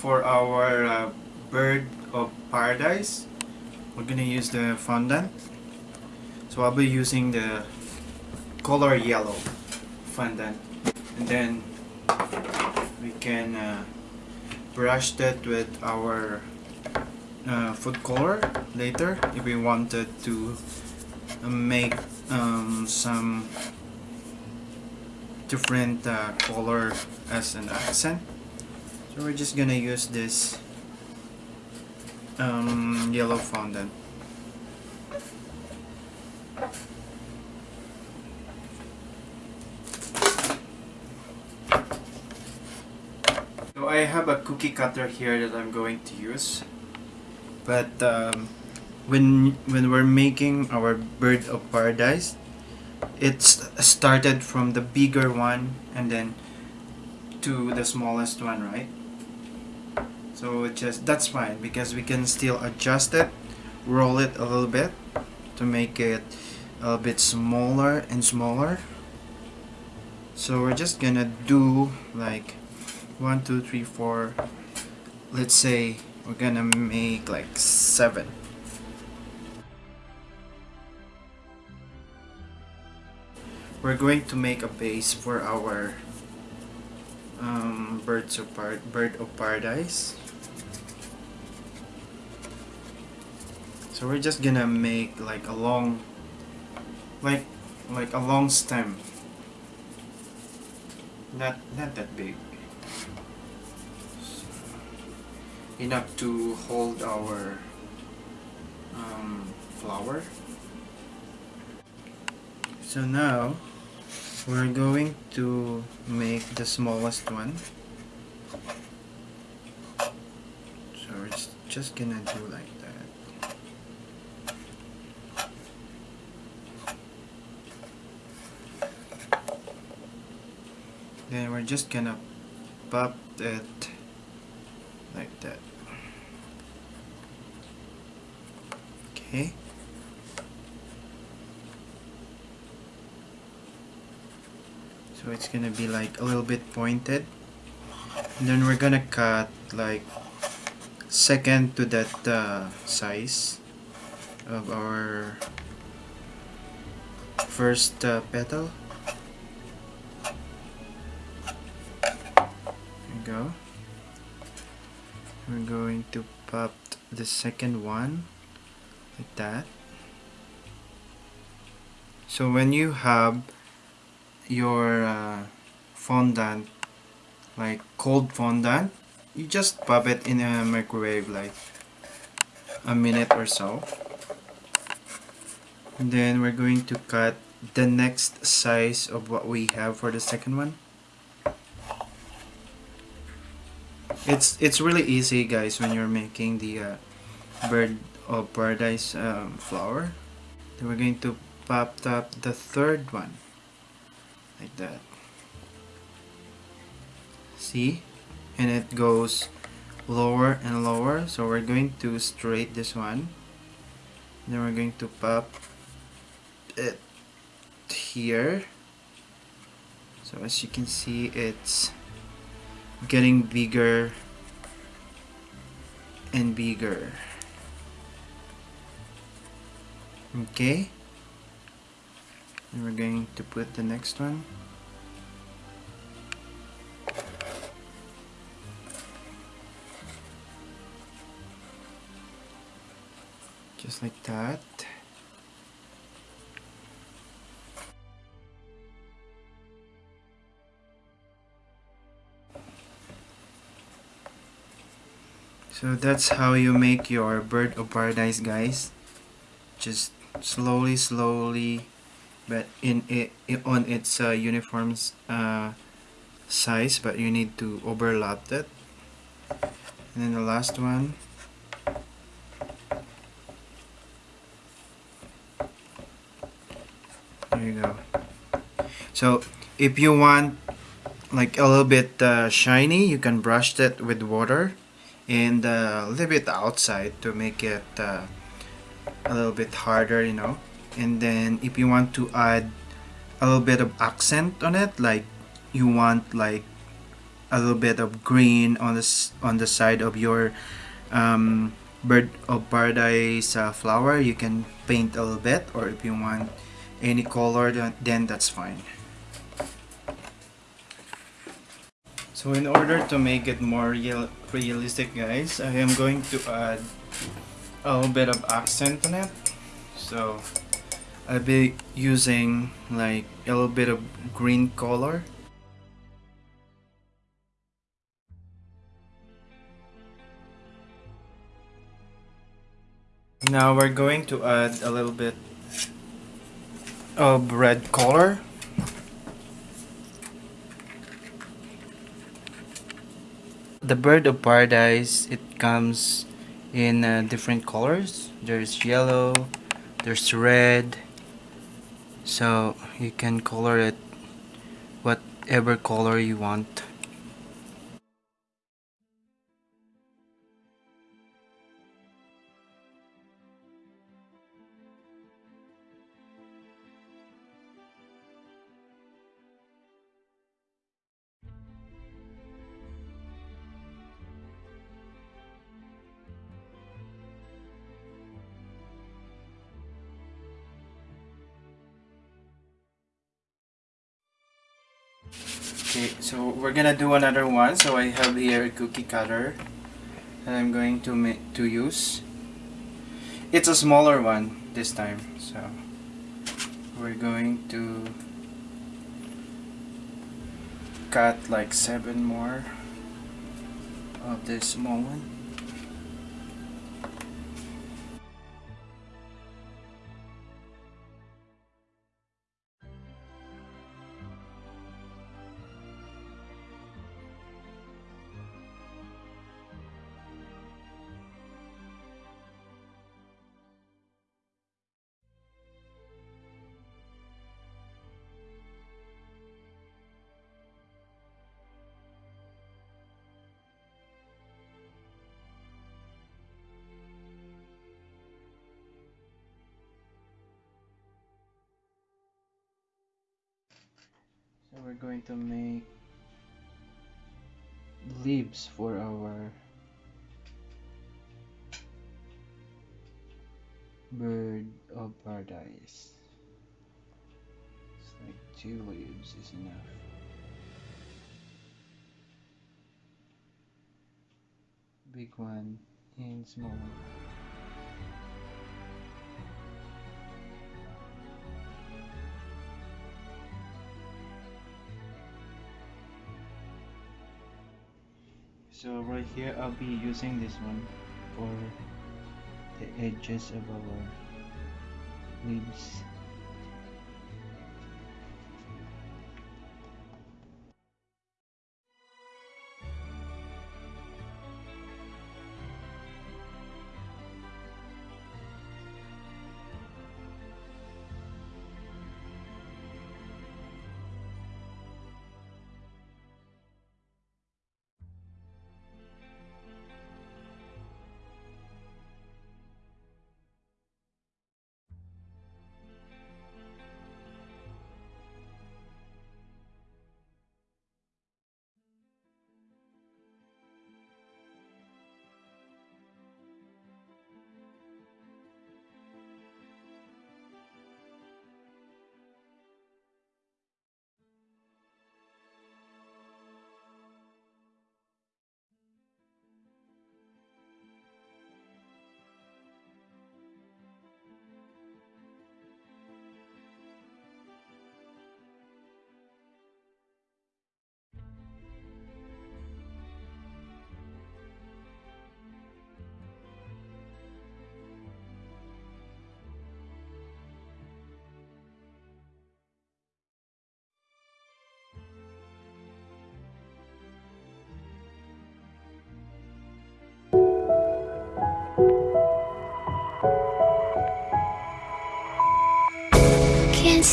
for our uh, bird of paradise we're gonna use the fondant. So I'll be using the color yellow fondant. And then we can uh, brush that with our uh, food color later if we wanted to make um, some different uh, color as an accent so we're just gonna use this um, yellow fondant so I have a cookie cutter here that I'm going to use. But um, when when we're making our bird of paradise it's started from the bigger one and then to the smallest one right so just that's fine because we can still adjust it roll it a little bit to make it a bit smaller and smaller. So we're just gonna do like one two three four let's say we're gonna make like seven. We're going to make a base for our um, birds of bird of paradise so we're just gonna make like a long like like a long stem. Not not that big. Enough to hold our um, flower. So now we're going to make the smallest one. So we're just gonna do like that then we're just gonna pop it like that. Okay. So it's gonna be like a little bit pointed. And then we're gonna cut like second to that uh, size of our first uh, petal go. We're going to pop the second one like that. So when you have your uh, fondant like cold fondant you just pop it in a microwave like a minute or so. And then we're going to cut the next size of what we have for the second one it's it's really easy guys when you're making the uh, bird of paradise um, flower. Then we're going to pop up the third one. Like that. See? And it goes lower and lower. So we're going to straight this one. Then we're going to pop it here. So as you can see it's getting bigger and bigger. Okay. And we're going to put the next one. Just like that so that's how you make your bird of paradise guys. Just slowly slowly but in it, on its uh, uniform uh, size but you need to overlap it and then the last one. There you go. So if you want like a little bit uh, shiny you can brush that with water and uh, leave it outside to make it uh, a little bit harder you know. And then if you want to add a little bit of accent on it like you want like a little bit of green on the on the side of your um, bird of paradise uh, flower you can paint a little bit or if you want any color then that's fine. So in order to make it more real realistic guys. I am going to add a little bit of accent on it. So I'll be using like a little bit of green color. Now we're going to add a little bit of red color. The bird of paradise, it comes in uh, different colors. There's yellow, there's red. So you can color it whatever color you want. Okay, so we're gonna do another one. So I have here a cookie cutter that I'm going to make to use. It's a smaller one this time, so we're going to cut like seven more of this small one. So we're going to make leaves for our bird of paradise. It's like two leaves is enough. Big one and small one. So right here I'll be using this one for the edges of our leaves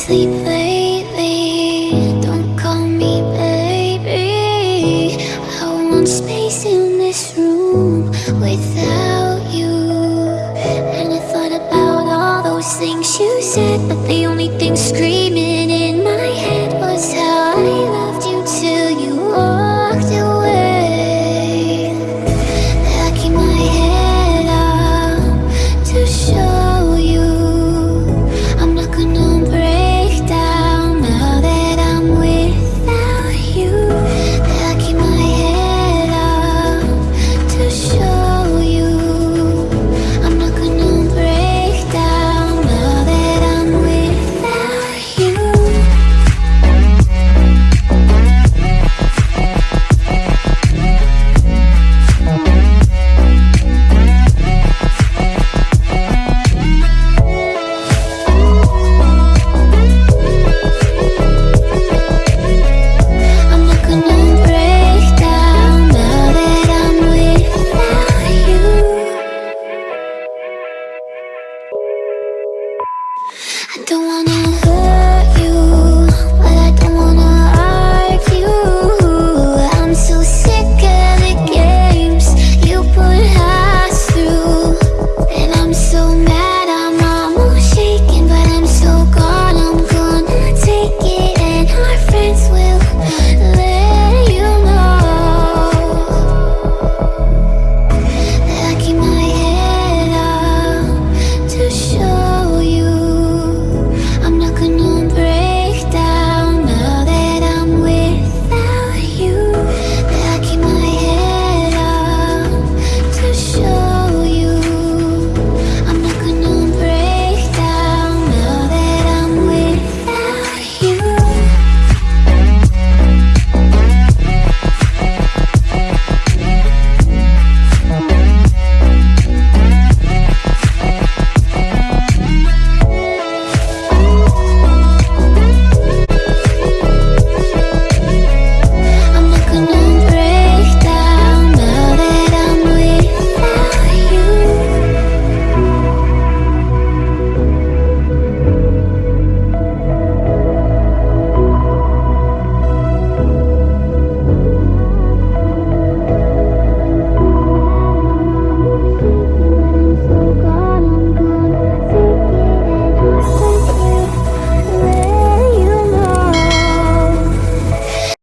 sleep lately